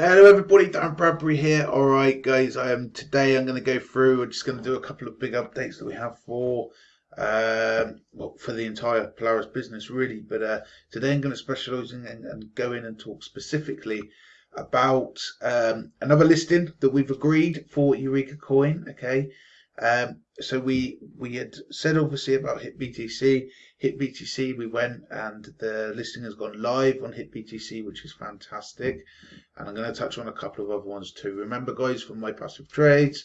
Hello everybody, Dan Bradbury here. Alright guys, I am today I'm gonna go through, we're just gonna do a couple of big updates that we have for um, well, for the entire Polaris business really, but uh, today I'm going to specialise in and, and, go in and talk specifically about um, another listing that we've agreed for Eureka Coin. Okay, um, so we we had said obviously about HitBTC. HitBTC, we went and the listing has gone live on HitBTC, which is fantastic. And I'm going to touch on a couple of other ones too. Remember, guys, from my passive trades,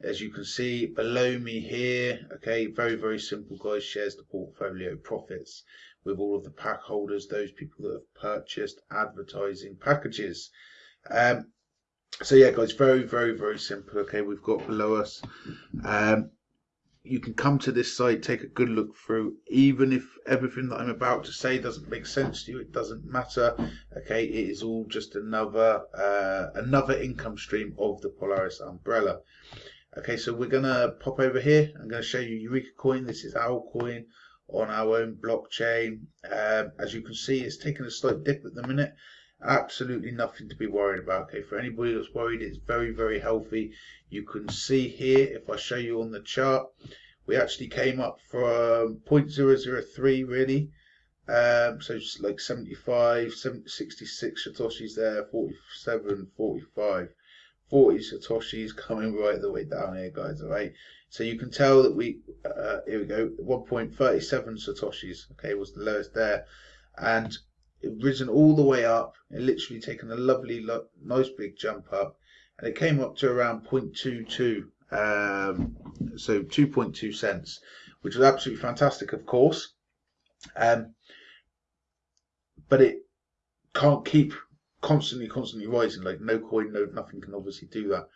as you can see below me here, okay, very very simple, guys. Shares the portfolio profits with all of the pack holders, those people that have purchased advertising packages. Um, so yeah guys very very very simple okay? We've got below us. Um, you can come to this site take a good look through. Even if everything that i'm about to say doesn't make sense to you it doesn't matter okay? It is all just another uh, another income stream of the polaris umbrella. Okay so we're gonna pop over here. I'm going to show you eureka coin. This is our coin on our own blockchain. Um, as you can see it's taking a slight dip at the minute absolutely nothing to be worried about okay? For anybody that's worried it's very very healthy. You can see here if I show you on the chart we actually came up from 0.003 really. Um, so it's like 75 66 satoshis there 47 45 40 satoshis coming right the way down here guys all right? So you can tell that we uh, here we go 1.37 satoshis okay was the lowest there. And it risen all the way up it literally taken a lovely nice big jump up. And it came up to around 0.22 um, so 2.2 cents which was absolutely fantastic of course. Um, but it can't keep constantly constantly rising. Like no coin no nothing can obviously do that.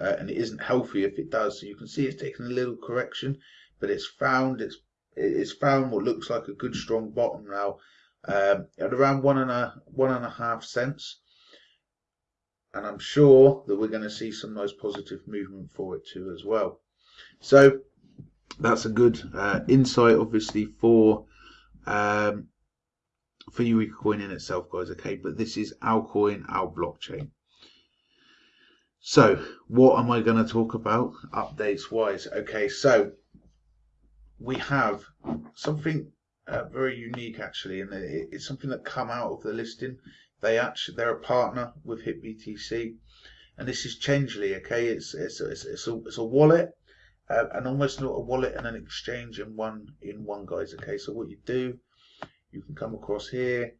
Uh, and it isn't healthy if it does. So you can see it's taken a little correction but it's found it's it's found what looks like a good strong bottom now um, at around one and a one and a half cents. And I'm sure that we're going to see some nice positive movement for it too as well. So that's a good uh, insight, obviously, for um, for Eureka Coin in itself, guys. Okay, but this is our coin, our blockchain. So, what am I going to talk about updates wise? Okay, so we have something uh, very unique actually, and it, it's something that come out of the listing. They actually they're a partner with HitBTC, and this is Changelly. Okay, it's it's it's, it's a it's a wallet, uh, and almost not a wallet and an exchange in one in one, guys. Okay, so what you do, you can come across here,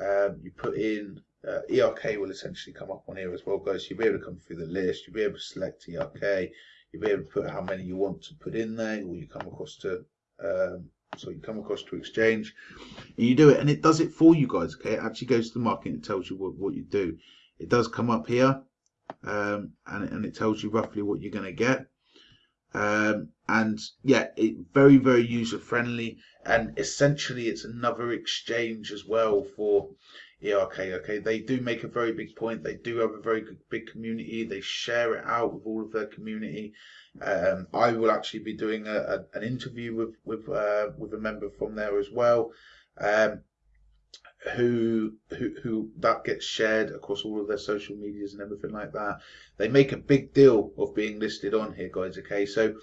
um, you put in uh, ERK will essentially come up on here as well, guys. You'll be able to come through the list. You'll be able to select ERK. You'll be able to put how many you want to put in there, or you come across to um, so you come across to exchange and you do it and it does it for you guys okay? It actually goes to the market and tells you what, what you do. It does come up here um, and, and it tells you roughly what you're going to get. Um, and yeah it very very user friendly and essentially it's another exchange as well for ERK okay they do make a very big point they do have a very good, big community they share it out with all of their community um, I will actually be doing a, a, an interview with with uh, with a member from there as well, um, who who who that gets shared across all of their social medias and everything like that. They make a big deal of being listed on here, guys. Okay, so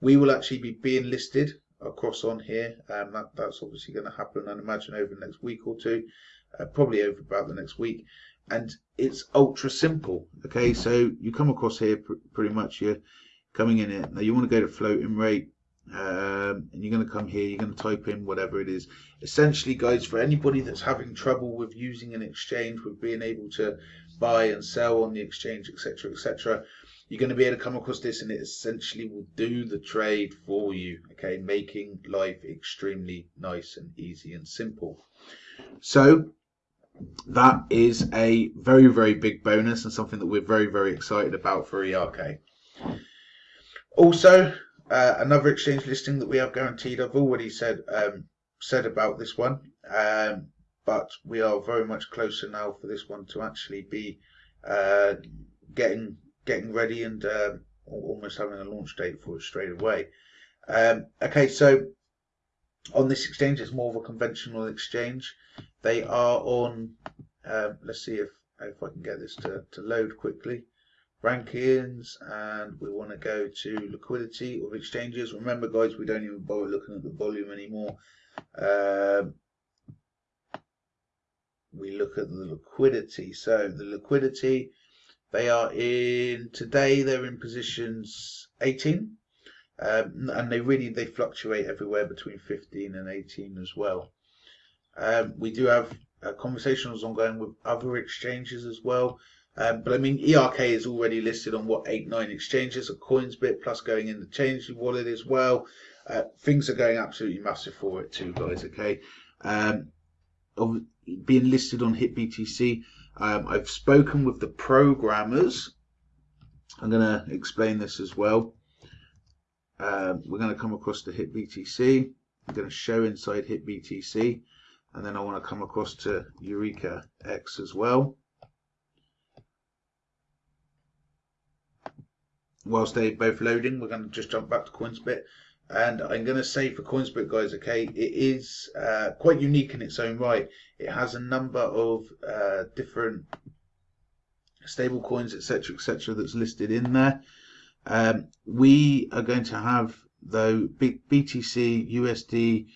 we will actually be being listed across on here. Um, that, that's obviously going to happen, I imagine, over the next week or two, uh, probably over about the next week. And it's ultra simple. Okay, so you come across here pr pretty much. You're coming in it. Now you want to go to floating rate um, and you're going to come here, you're going to type in whatever it is. Essentially, guys, for anybody that's having trouble with using an exchange, with being able to buy and sell on the exchange, etc., etc., you're going to be able to come across this and it essentially will do the trade for you, okay, making life extremely nice and easy and simple. So that is a very, very big bonus and something that we're very, very excited about for ERK. Also, uh, another exchange listing that we have guaranteed. I've already said um, said about this one, um, but we are very much closer now for this one to actually be uh, getting getting ready and uh, almost having a launch date for it straight away. Um, okay, so on this exchange, it's more of a conventional exchange. They are on. Um, let's see if if I can get this to, to load quickly. Rankings, and we want to go to liquidity of exchanges. Remember, guys, we don't even bother looking at the volume anymore. Um, we look at the liquidity. So the liquidity, they are in today. They're in positions 18, um, and they really they fluctuate everywhere between 15 and 18 as well. Um, we do have uh, conversations ongoing with other exchanges as well. Um, but I mean, ERK is already listed on what eight, nine exchanges, a Coinsbit plus going in the Change wallet as well. Uh, things are going absolutely massive for it too, guys. Okay, um, of being listed on HitBTC. Um, I've spoken with the programmers. I'm going to explain this as well. Um, we're going to come across to HitBTC. I'm going to show inside HitBTC, and then I want to come across to Eureka X as well. Whilst they're both loading, we're going to just jump back to Coinsbit. And I'm going to say for Coinsbit, guys, okay, it is uh, quite unique in its own right. It has a number of uh, different stable coins, etc., etc., that's listed in there. Um, we are going to have though BTC, USD,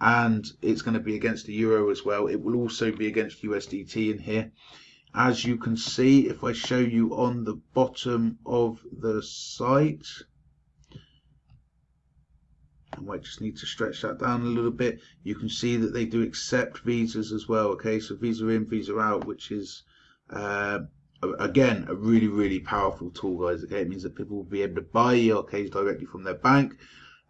and it's going to be against the euro as well. It will also be against USDT in here. As you can see, if I show you on the bottom of the site, I might just need to stretch that down a little bit. You can see that they do accept visas as well. Okay, so visa in, visa out, which is uh, again a really really powerful tool, guys. Okay, it means that people will be able to buy ERKs directly from their bank,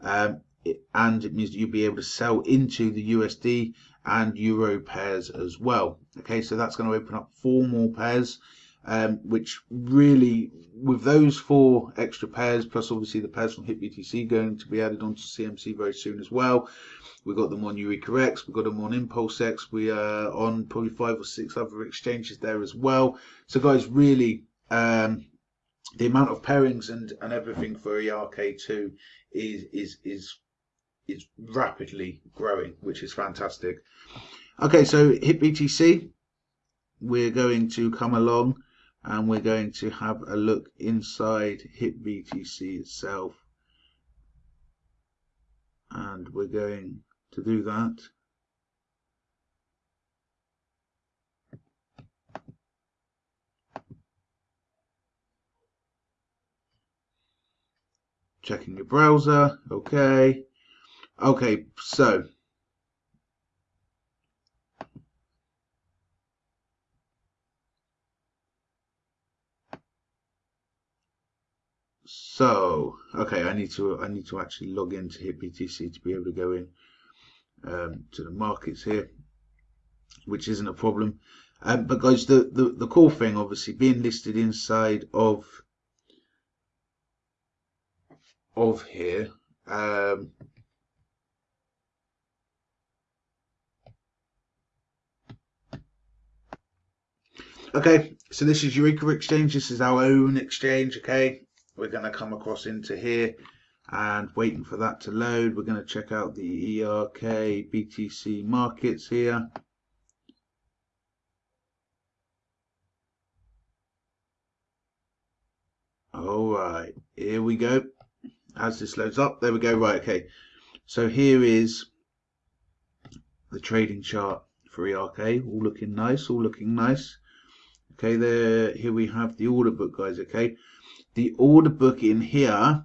um, it, and it means that you'll be able to sell into the USD and Euro pairs as well. Okay, so that's going to open up four more pairs um, which really, with those four extra pairs, plus obviously the pairs from HitBTC going to be added onto CMC very soon as well. We've got them on Eureka X, we've got them on Impulse X, we are on probably five or six other exchanges there as well. So guys, really, um, the amount of pairings and, and everything for ERK2 is, is, is, is rapidly growing, which is fantastic. Okay, so HitBTC, we're going to come along and we're going to have a look inside HitBTC itself. And we're going to do that. Checking your browser. Okay. Okay so So, okay, I need to I need to actually log into HitBTC to be able to go in um, to the markets here, which isn't a problem. Um, but guys, the, the the cool thing, obviously, being listed inside of of here. Um, okay, so this is Eureka Exchange. This is our own exchange. Okay, we're going to come across into here and waiting for that to load. We're going to check out the ERK BTC markets here. All right here we go. As this loads up there we go. Right okay. So here is the trading chart for ERK all looking nice all looking nice. Okay there here we have the order book guys okay the order book in here,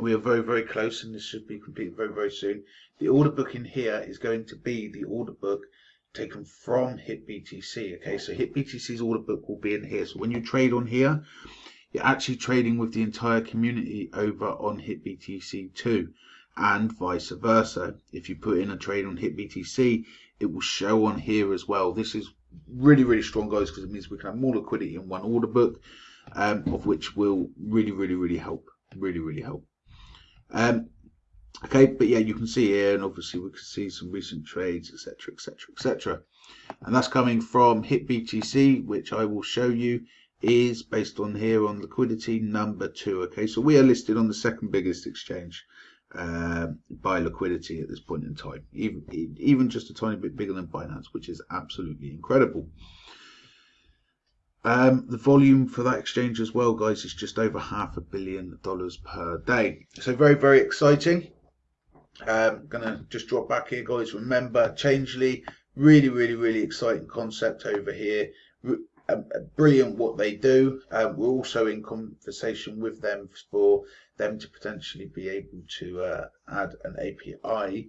we are very, very close and this should be completed very, very soon. The order book in here is going to be the order book taken from HitBTC. Okay, so HitBTC's order book will be in here. So when you trade on here, you're actually trading with the entire community over on HitBTC too, and vice versa. If you put in a trade on HitBTC, it will show on here as well. This is really, really strong, guys, because it means we can have more liquidity in one order book um, of which will really, really, really help. Really, really help. Um, okay, but yeah, you can see here, and obviously we can see some recent trades, etc., etc., etc. And that's coming from HitBTC, which I will show you is based on here on liquidity number two. Okay, so we are listed on the second biggest exchange uh, by liquidity at this point in time, even even just a tiny bit bigger than Binance, which is absolutely incredible. Um, the volume for that exchange as well, guys, is just over half a billion dollars per day. So very, very exciting. Um, gonna just drop back here, guys. Remember, Changelly, really, really, really exciting concept over here. Um, brilliant what they do. Um, we're also in conversation with them for them to potentially be able to uh, add an API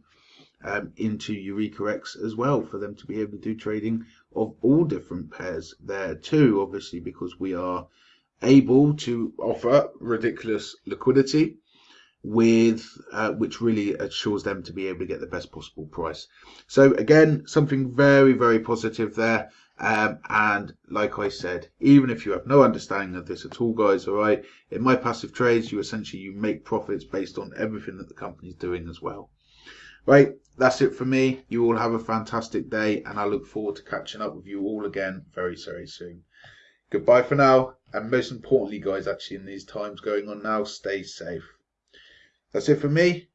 um, into EurekaX as well for them to be able to do trading of all different pairs there too, obviously because we are able to offer ridiculous liquidity with uh, which really assures them to be able to get the best possible price. So again, something very, very positive there. Um, and like I said, even if you have no understanding of this at all, guys, all right, in my passive trades, you essentially you make profits based on everything that the company's doing as well. Right, that's it for me. You all have a fantastic day, and I look forward to catching up with you all again very, very soon. Goodbye for now, and most importantly, guys, actually in these times going on now, stay safe. That's it for me.